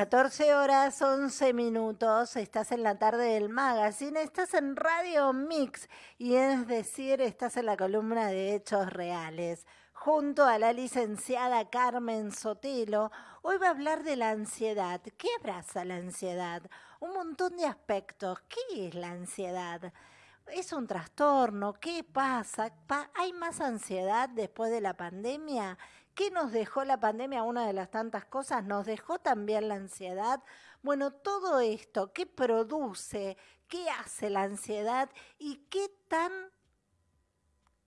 14 horas 11 minutos, estás en la tarde del magazine, estás en Radio Mix y es decir, estás en la columna de hechos reales. Junto a la licenciada Carmen Sotelo, hoy va a hablar de la ansiedad. ¿Qué abraza la ansiedad? Un montón de aspectos. ¿Qué es la ansiedad? ¿Es un trastorno? ¿Qué pasa? ¿Hay más ansiedad después de la pandemia? ¿Qué nos dejó la pandemia? Una de las tantas cosas, nos dejó también la ansiedad. Bueno, todo esto, ¿qué produce? ¿Qué hace la ansiedad? ¿Y qué tan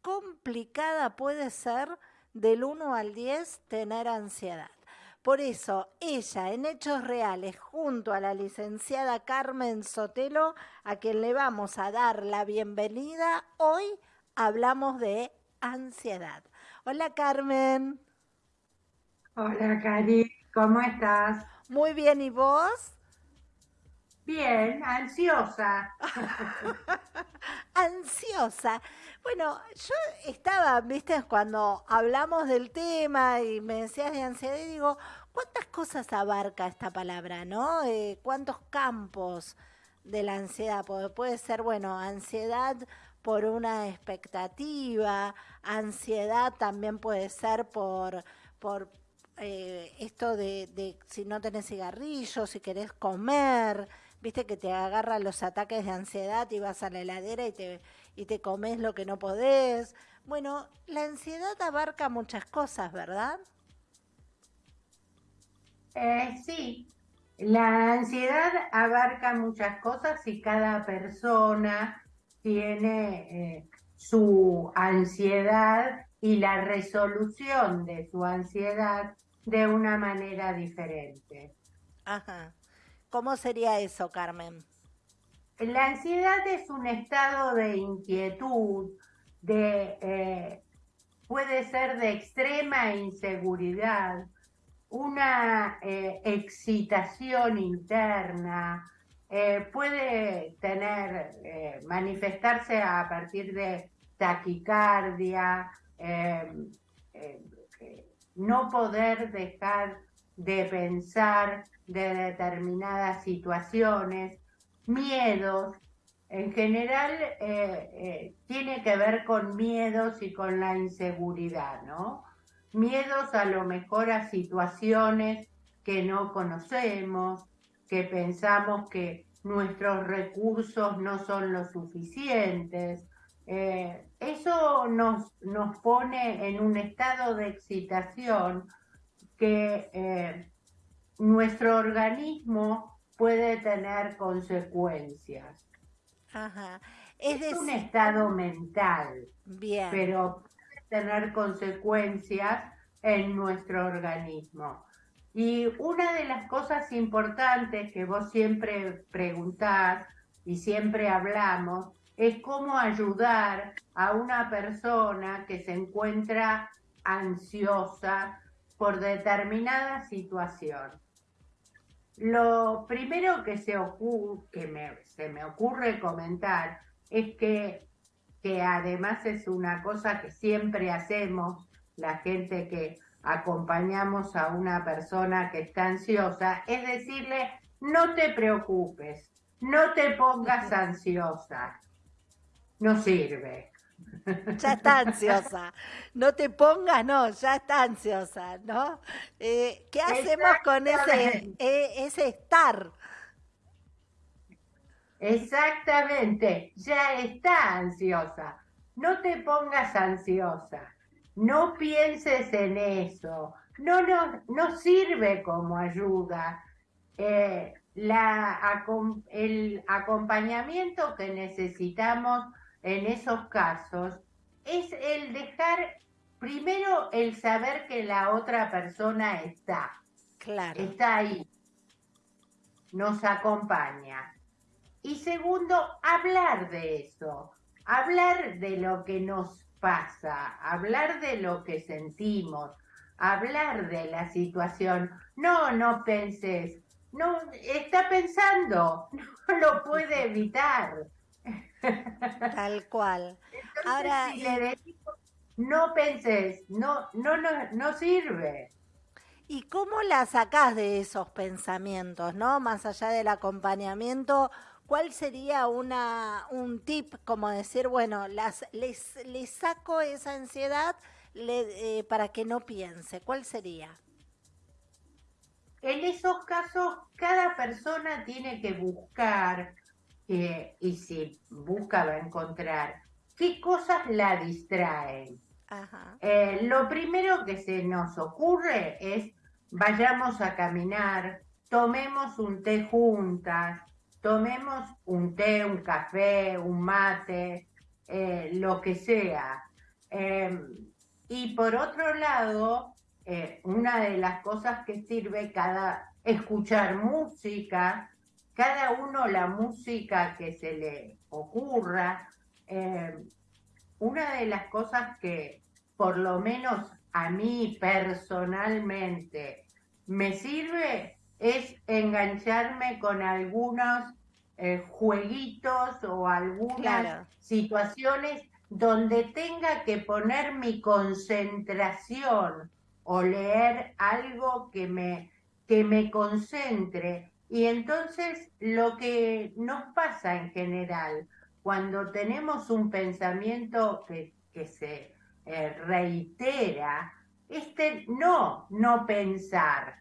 complicada puede ser del 1 al 10 tener ansiedad? Por eso, ella, en Hechos Reales, junto a la licenciada Carmen Sotelo, a quien le vamos a dar la bienvenida, hoy hablamos de ansiedad. Hola Carmen. Hola, Cari, ¿cómo estás? Muy bien, ¿y vos? Bien, ansiosa. ansiosa. Bueno, yo estaba, viste, cuando hablamos del tema y me decías de ansiedad, y digo, ¿cuántas cosas abarca esta palabra, no? Eh, ¿Cuántos campos de la ansiedad? Puede, puede ser, bueno, ansiedad por una expectativa, ansiedad también puede ser por, por eh, esto de, si no tenés cigarrillos, si querés comer, viste que te agarran los ataques de ansiedad y vas a la heladera y te, y te comes lo que no podés. Bueno, la ansiedad abarca muchas cosas, ¿verdad? Eh, sí, la ansiedad abarca muchas cosas y cada persona tiene eh, su ansiedad y la resolución de su ansiedad de una manera diferente. Ajá. ¿Cómo sería eso, Carmen? La ansiedad es un estado de inquietud, de eh, puede ser de extrema inseguridad, una eh, excitación interna, eh, puede tener, manifestarse a partir de taquicardia, no poder dejar de pensar de determinadas situaciones, miedos, en general eh, eh, tiene que ver con miedos y con la inseguridad, ¿no? Miedos a lo mejor a situaciones que no conocemos, que pensamos que nuestros recursos no son lo suficientes, eh, eso nos, nos pone en un estado de excitación que eh, nuestro organismo puede tener consecuencias. Es, un estado mental, Bien. pero puede tener consecuencias en nuestro organismo. Y una de las cosas importantes que vos siempre preguntás y siempre hablamos es cómo ayudar a una persona que se encuentra ansiosa por determinada situación. Lo primero que, se, que se me ocurre comentar es que, que además es una cosa que siempre hacemos, la gente que acompañamos a una persona que está ansiosa, es decirle, no te preocupes, no te pongas ansiosa, no sirve. Ya está ansiosa. No te pongas, no, ya está ansiosa, ¿no? Eh, ¿Qué hacemos con ese, e, ese estar? Exactamente, ya está ansiosa. No te pongas ansiosa. No pienses en eso. No, no, no sirve como ayuda. Eh, la, el acompañamiento que necesitamos en esos casos es el dejar primero el saber que la otra persona está. Claro. Está ahí. Nos acompaña. Y segundo, hablar de eso. Hablar de lo que nos pasa. Hablar de lo que sentimos. Hablar de la situación. No, no penses. No, está pensando. No lo puede evitar Tal cual. Ahora, si le no penses, no, no, no, no sirve. ¿Y cómo la sacás de esos pensamientos, no? Más allá del acompañamiento, ¿cuál sería una, un tip como decir, bueno, las, les, les saco esa ansiedad eh, para que no piense? ¿Cuál sería? En esos casos, cada persona tiene que buscar, eh, y si busca va a encontrar, qué cosas la distraen. Eh, lo primero que se nos ocurre es vayamos a caminar, tomemos un té juntas, tomemos un té, un café, un mate, eh, lo que sea. Em, y por otro lado, eh, una de las cosas que sirve cada escuchar música, cada uno la música que se le ocurra. Em, una de las cosas que por lo menos a mí personalmente me sirve es engancharme con algunos eh, jueguitos o algunas situaciones donde tenga que poner mi concentración o leer algo que me, que me concentre. Y entonces lo que nos pasa en general, cuando tenemos un pensamiento que, que se eh, reitera, este no, no pensar,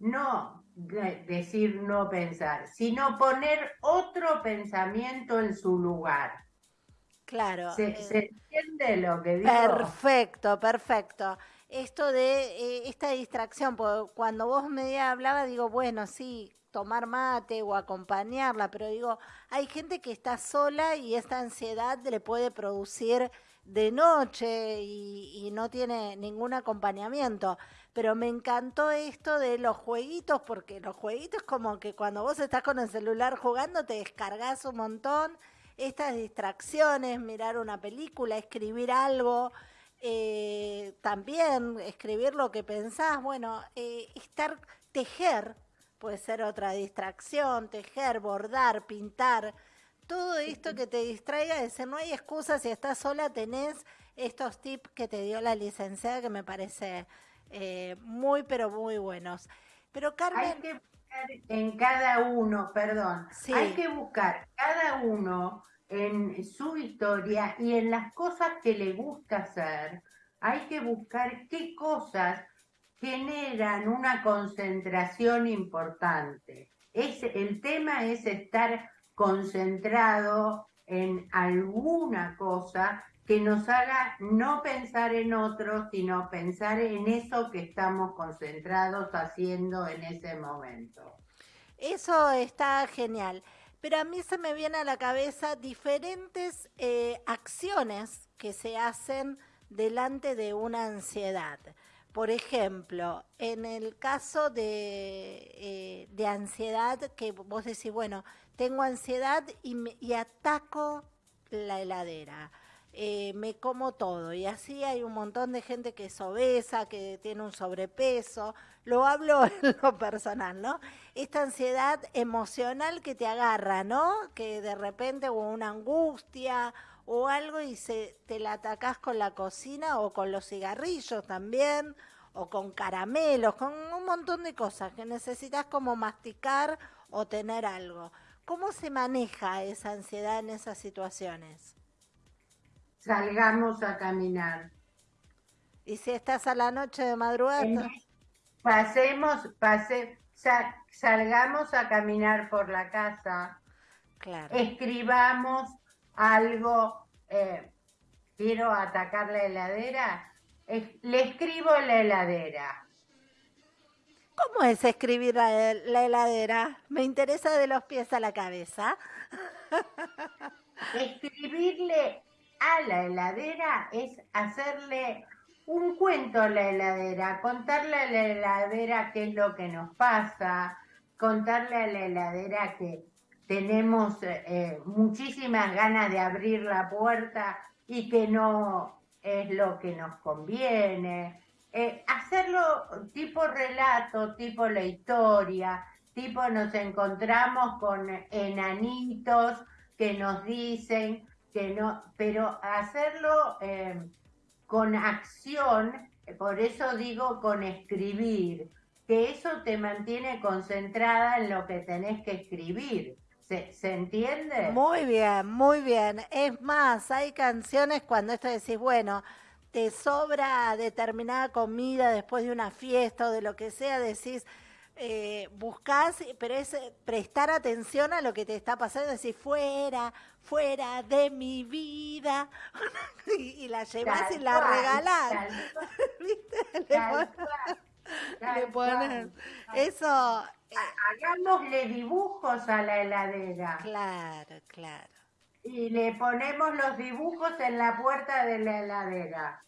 no decir no pensar, sino poner otro pensamiento en su lugar. Claro. ¿Se, eh, entiende lo que digo? Perfecto, perfecto. Esto de eh, esta distracción, cuando vos me hablaba, digo, bueno, sí, tomar mate o acompañarla, pero digo, hay gente que está sola y esta ansiedad le puede producir de noche y, no tiene ningún acompañamiento. Pero me encantó esto de los jueguitos, porque los jueguitos como que cuando vos estás con el celular jugando te descargas un montón. Estas distracciones, mirar una película, escribir algo, eh, también escribir lo que pensás, bueno, eh, estar, tejer, puede ser otra distracción, tejer, bordar, pintar. Todo esto que te distraiga, decir, no hay excusa, si estás sola tenés estos tips que te dio la licenciada que me parece eh, muy, pero muy buenos. Pero Carmen... Hay que buscar en cada uno, perdón, hay que buscar cada uno en su historia y en las cosas que le gusta hacer, hay que buscar qué cosas generan una concentración importante. Es, el tema es estar concentrado en alguna cosa que nos haga no pensar en otro, sino pensar en eso que estamos concentrados haciendo en ese momento. Eso está genial. Pero a mí se me viene a la cabeza diferentes eh, acciones que se hacen delante de una ansiedad. Por ejemplo, en el caso de, eh, de ansiedad, que vos decís, bueno, tengo ansiedad y, y ataco la heladera. Eh, me como todo y así hay un montón de gente que es obesa, que tiene un sobrepeso, lo hablo en lo personal, ¿no? Esta ansiedad emocional que te agarra, ¿no? Que de repente o una angustia o algo y se, te la atacás con la cocina o con los cigarrillos también o con caramelos, con un montón de cosas que necesitas como masticar o tener algo. ¿Cómo se maneja esa ansiedad en esas situaciones? Salgamos a caminar. ¿Y si estás a la noche de madrugada? Pasemos, pase, salgamos a caminar por la casa. Claro. Escribamos algo. Eh, quiero atacar la heladera. le escribo la heladera ¿Cómo es escribir la, heladera? Me interesa de los pies a la cabeza. Escribirle a la heladera es hacerle un cuento a la heladera, contarle a la heladera qué es lo que nos pasa, contarle a la heladera que tenemos eh, muchísimas ganas de abrir la puerta y que no es lo que nos conviene, eh, hacerlo tipo relato, tipo la historia, tipo nos encontramos con enanitos que nos dicen que no, pero hacerlo eh, con acción, por eso digo con escribir, que eso te mantiene concentrada en lo que tenés que escribir. ¿Se, entiende? Muy bien, muy bien. Es más, hay canciones cuando esto decís, bueno, te sobra determinada comida después de una fiesta o de lo que sea, decís, eh, buscas, pero es prestar atención a lo que te está pasando, decir, fuera, fuera de mi vida, y, la llevas y la regalás. ¿Viste? Le pones, eso. Eh, hagámosle dibujos a la heladera. Claro, claro. Y le ponemos los dibujos en la puerta de la heladera.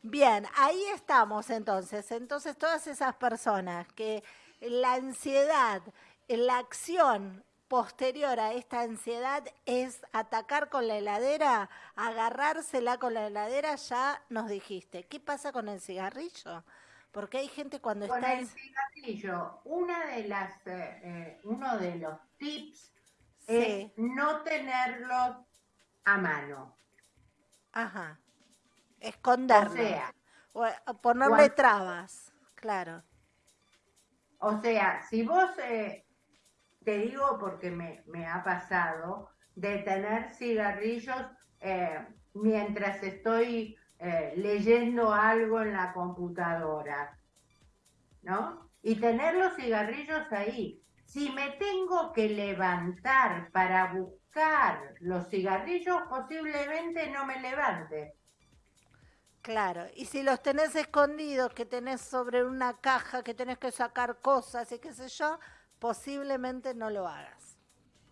Bien, ahí estamos entonces. Entonces todas esas personas que la ansiedad, la acción posterior a esta ansiedad es atacar con la heladera, agarrársela con la heladera, ya nos dijiste. ¿Qué pasa con el cigarrillo? Porque hay gente cuando con está... el cigarrillo, una de las, eh, eh, uno de los tips es no tenerlo a mano. Ajá. Esconderlo. O sea. ponerle trabas, claro. O sea, si vos, eh, te digo porque me, me, ha pasado, de tener cigarrillos eh, mientras estoy eh, leyendo algo en la computadora, ¿no? Y tener los cigarrillos ahí. Si me tengo que levantar para buscar los cigarrillos, posiblemente no me levante. Claro, y si los tenés escondidos, que tenés sobre una caja, que tenés que sacar cosas y qué sé yo, posiblemente no lo hagas.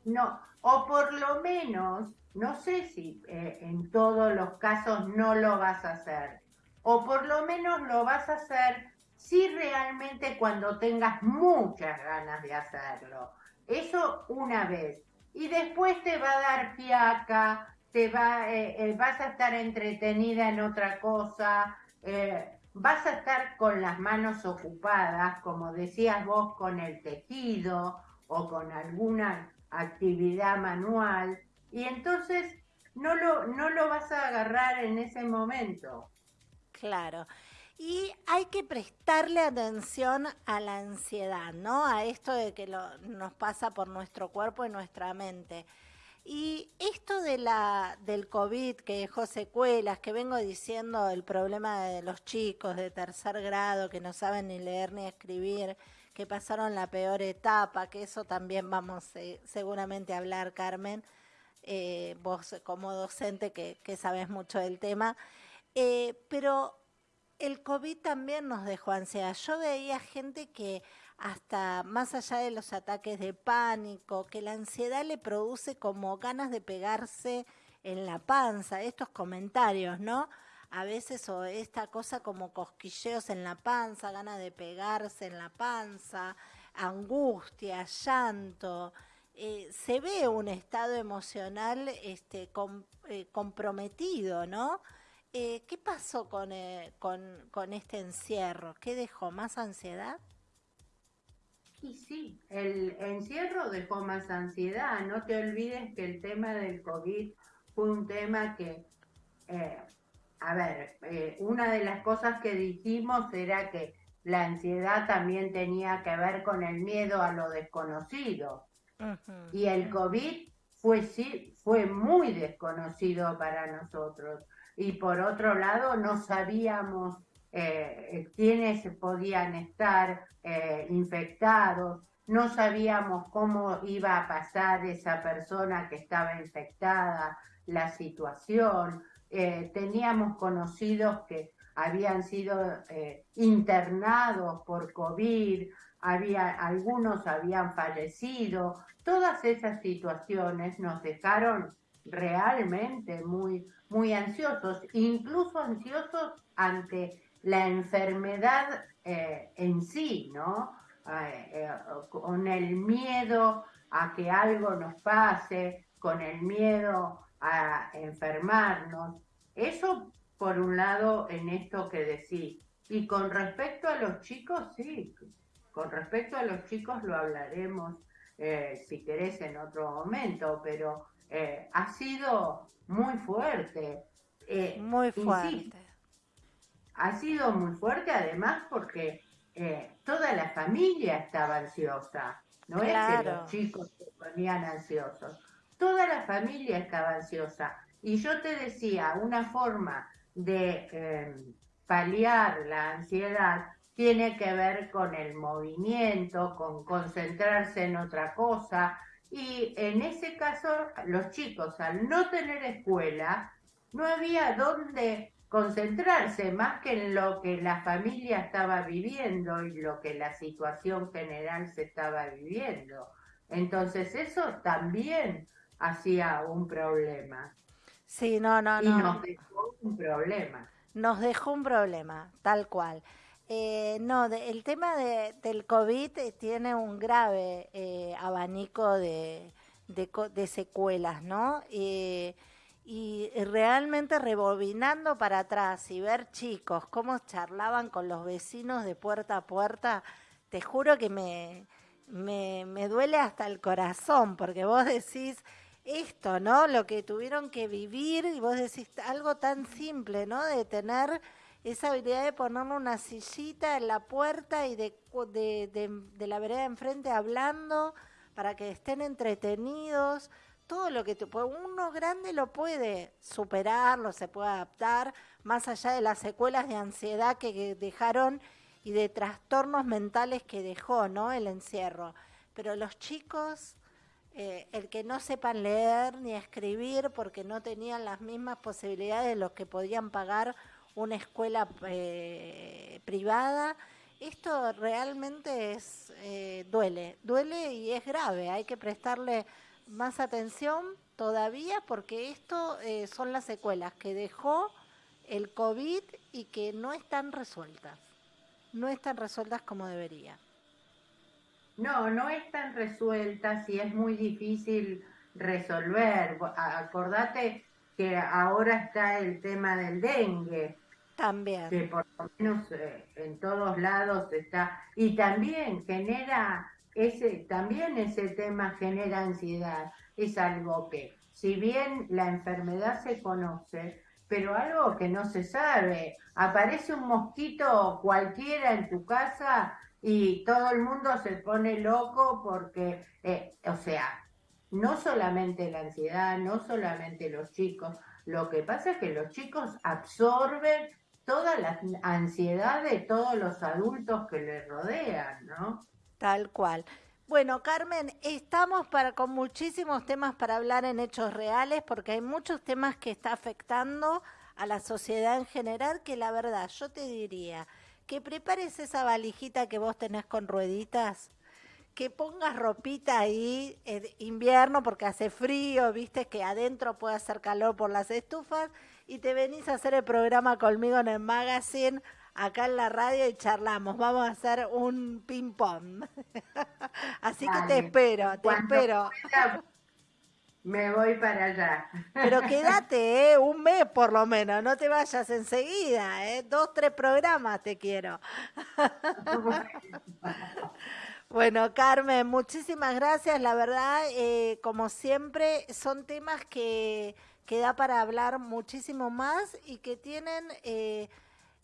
No, o por lo menos, no sé si eh, en todos los casos no lo vas a hacer, o por lo menos lo vas a hacer si realmente cuando tengas muchas ganas de hacerlo. Eso una vez. Y después te va a dar fiaca, te va, eh, eh, vas a estar entretenida en otra cosa, eh, vas a estar con las manos ocupadas, como decías vos, con el tejido o con alguna actividad manual, y entonces no lo, no lo vas a agarrar en ese momento. Claro. Y hay que prestarle atención a la ansiedad, ¿no? A esto de que lo, nos pasa por nuestro cuerpo y nuestra mente. Y esto de la, del COVID que dejó secuelas, que vengo diciendo el problema de los chicos de tercer grado que no saben ni leer ni escribir, que pasaron la peor etapa, que eso también vamos eh, seguramente a hablar, Carmen, eh, vos como docente que, que, sabes mucho del tema. Eh, pero el COVID también nos dejó ansiedad. Yo veía gente que hasta más allá de los ataques de pánico, que la ansiedad le produce como ganas de pegarse en la panza, estos comentarios, ¿no? A veces o esta cosa como cosquilleos en la panza, ganas de pegarse en la panza, angustia, llanto. Eh, se ve un estado emocional este, eh, comprometido, ¿no? Eh, ¿Qué pasó con, con, con este encierro? ¿Qué dejó? ¿Más ansiedad? Y sí, el encierro dejó más ansiedad. No te olvides que el tema del COVID fue un tema que, eh, a ver, eh, una de las cosas que dijimos era que la ansiedad también tenía que ver con el miedo a lo desconocido. Y el COVID fue, sí, fue muy desconocido para nosotros. Y por otro lado, no sabíamos eh, quiénes podían estar eh, infectados, no sabíamos cómo iba a pasar esa persona que estaba infectada, la situación, eh, teníamos conocidos que habían sido internados por COVID, había, algunos habían fallecido, todas esas situaciones nos dejaron realmente muy, muy ansiosos, incluso ansiosos ante la enfermedad eh, en sí, ¿no? Eh, eh, con el miedo a que algo nos pase, con el miedo a enfermarnos. Eso, por un lado, en esto que decís. Y con respecto a los chicos, sí, con respecto a los chicos lo hablaremos, si querés, en otro momento, pero ha sido muy fuerte. muy fuerte ha sido muy fuerte además porque eh, toda la familia estaba ansiosa, no es que los chicos se ponían ansiosos, toda la familia estaba ansiosa. Y yo te decía, una forma de em, paliar la ansiedad tiene que ver con el movimiento, con concentrarse en otra cosa. Y en ese caso, los chicos, al no tener escuela, no había dónde concentrarse más que en lo que la familia estaba viviendo y lo que la situación general se estaba viviendo. Entonces eso también hacía un problema. Sí, no, no, no. Y nos dejó un problema. Nos dejó un problema, tal cual. Eh, no, el tema de, del COVID tiene un grave eh, abanico de, de, secuelas, ¿no? Eh, y realmente rebobinando para atrás y ver chicos cómo charlaban con los vecinos de puerta a puerta, te juro que me, me, me duele hasta el corazón, porque vos decís esto, ¿no? Lo que tuvieron que vivir y vos decís algo tan simple, ¿no? De tener esa habilidad de ponerle una sillita en la puerta y de, de, la vereda enfrente hablando para que estén entretenidos. Todo lo que uno grande lo puede superar, lo se puede adaptar, más allá de las secuelas de ansiedad que, dejaron y de trastornos mentales que dejó, ¿no? El encierro. Pero los chicos, eh, el que no sepan leer ni escribir porque no tenían las mismas posibilidades de los que podían pagar una escuela eh, privada. Esto realmente es eh, duele, duele y es grave. Hay que prestarle más atención todavía porque esto eh, son las secuelas que dejó el COVID y que no están resueltas. No están resueltas como debería. No, no están resueltas y es muy difícil resolver. Acordate que ahora está el tema del dengue. También. Que por lo menos eh, en todos lados está. Y también genera, ese, también ese tema genera ansiedad. Es algo que, si bien la enfermedad se conoce, pero algo que no se sabe. Aparece un mosquito cualquiera en tu casa y todo el mundo se pone loco porque, eh, o sea, no solamente la ansiedad, no solamente los chicos, lo que pasa es que los chicos absorben toda la ansiedad de todos los adultos que le rodean, ¿no? Tal cual. Bueno, Carmen, estamos para, con muchísimos temas para hablar en hechos reales, porque hay muchos temas que está afectando a la sociedad en general, que la verdad, yo te diría que prepares esa valijita que vos tenés con rueditas, que pongas ropita ahí en invierno porque hace frío, viste que adentro puede hacer calor por las estufas y te venís a hacer el programa conmigo en el magazine, acá en la radio y charlamos. Vamos a hacer un ping pong. Así que te espero, te espero. Me voy para allá. Pero quédate, ¿eh? un mes por lo menos, no te vayas enseguida, ¿eh? dos, tres programas te quiero. Bueno, Carmen, muchísimas gracias. La verdad, eh, como siempre, son temas que que da para hablar muchísimo más y que tienen eh,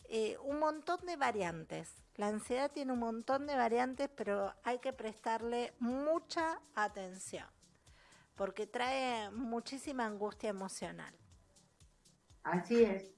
eh, un montón de variantes. La ansiedad tiene un montón de variantes, pero hay que prestarle mucha atención, porque trae muchísima angustia emocional. Así es,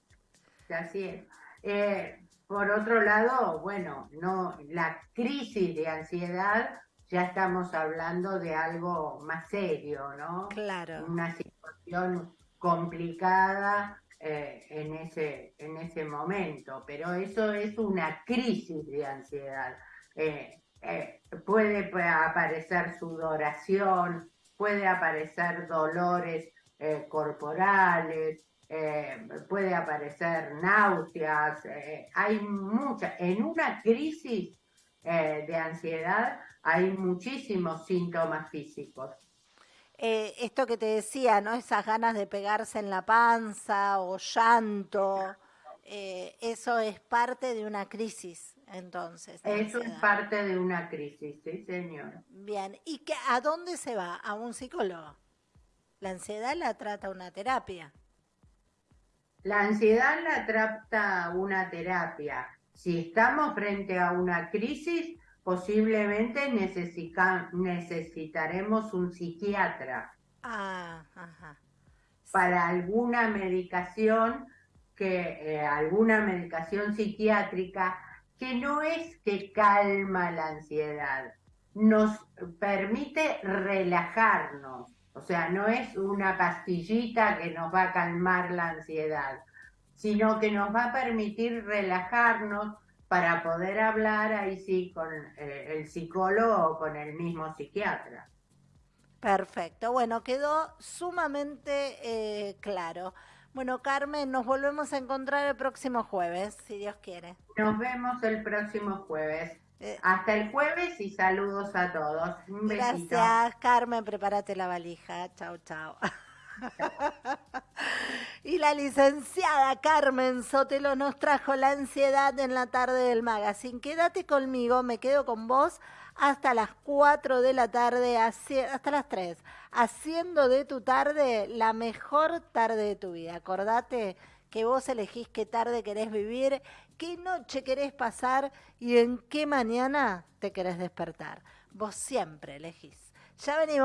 así es. Eh, por otro lado, bueno, no, la crisis de ansiedad ya estamos hablando de algo más serio, ¿no? Claro. Una situación complicada eh, en, ese, en ese momento, pero eso es una crisis de ansiedad. Eh, eh, puede aparecer sudoración, puede aparecer dolores corporales, puede aparecer náuseas, hay muchas, en una crisis de ansiedad hay muchísimos síntomas físicos. Eh, esto que te decía, ¿no? Esas ganas de pegarse en la panza o llanto, eh, eso es parte de una crisis, entonces. Eso es parte de una crisis, sí, señor. Bien, ¿y qué, a dónde se va? ¿A un psicólogo? La ansiedad la trata una terapia. La ansiedad la trata una terapia. si estamos frente a una crisis, posiblemente necesitaremos un psiquiatra. Ah, para alguna medicación que eh, alguna medicación psiquiátrica que no es que calma la ansiedad, nos permite relajarnos, o sea, no es una pastillita que nos va a calmar la ansiedad, sino que nos va a permitir relajarnos para poder hablar ahí sí con eh, el psicólogo o con el mismo psiquiatra. Perfecto, bueno, quedó sumamente eh, claro. Bueno, Carmen, nos volvemos a encontrar el próximo jueves, si Dios quiere. Nos vemos el próximo jueves. Eh, Hasta el jueves y saludos a todos. Un Gracias, Carmen. Prepárate la valija. Chao, chao. y la licenciada Carmen Sotelo nos trajo la ansiedad en la tarde del magazine. Quédate conmigo, me quedo con vos hasta las 4 de la tarde, hasta las 3, haciendo de tu tarde la mejor tarde de tu vida. Acordate que vos elegís qué tarde querés vivir, qué noche querés pasar y en qué mañana te querés despertar. Vos siempre elegís. Ya venimos.